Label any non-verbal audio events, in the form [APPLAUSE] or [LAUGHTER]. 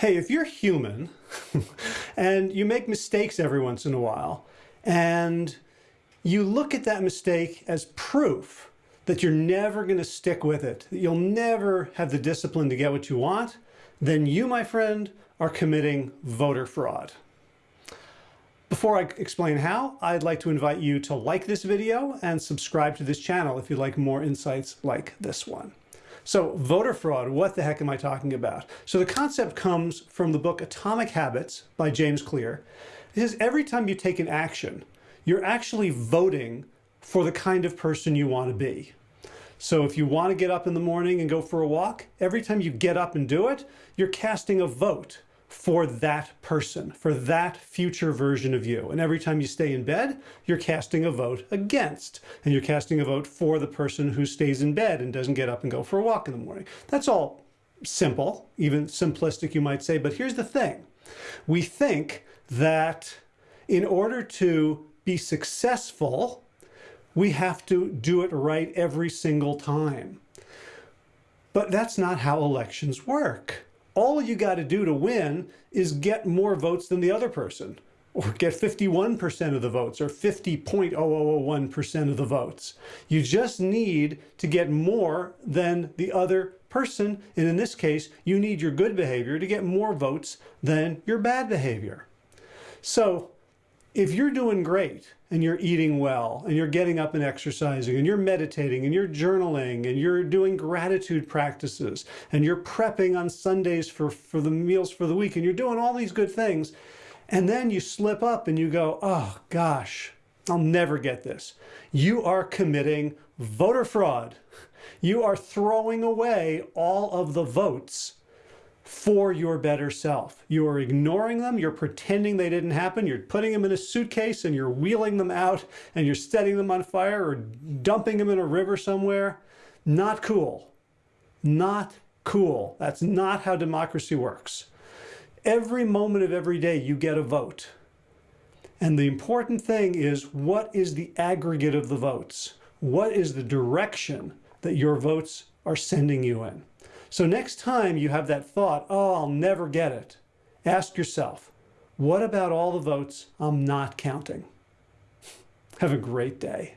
Hey, if you're human [LAUGHS] and you make mistakes every once in a while and you look at that mistake as proof that you're never going to stick with it, that you'll never have the discipline to get what you want, then you, my friend, are committing voter fraud. Before I explain how, I'd like to invite you to like this video and subscribe to this channel if you'd like more insights like this one. So voter fraud, what the heck am I talking about? So the concept comes from the book Atomic Habits by James Clear. It says every time you take an action, you're actually voting for the kind of person you want to be. So if you want to get up in the morning and go for a walk, every time you get up and do it, you're casting a vote for that person, for that future version of you. And every time you stay in bed, you're casting a vote against, and you're casting a vote for the person who stays in bed and doesn't get up and go for a walk in the morning. That's all simple, even simplistic, you might say. But here's the thing. We think that in order to be successful, we have to do it right every single time. But that's not how elections work all you got to do to win is get more votes than the other person or get 51% of the votes or 50.0001% of the votes. You just need to get more than the other person. And in this case, you need your good behavior to get more votes than your bad behavior. So if you're doing great and you're eating well and you're getting up and exercising and you're meditating and you're journaling and you're doing gratitude practices and you're prepping on Sundays for, for the meals for the week and you're doing all these good things and then you slip up and you go, oh gosh, I'll never get this. You are committing voter fraud. You are throwing away all of the votes for your better self. You are ignoring them. You're pretending they didn't happen. You're putting them in a suitcase and you're wheeling them out and you're setting them on fire or dumping them in a river somewhere. Not cool. Not cool. That's not how democracy works. Every moment of every day you get a vote. And the important thing is what is the aggregate of the votes? What is the direction that your votes are sending you in? So next time you have that thought, oh, I'll never get it, ask yourself, what about all the votes I'm not counting? Have a great day.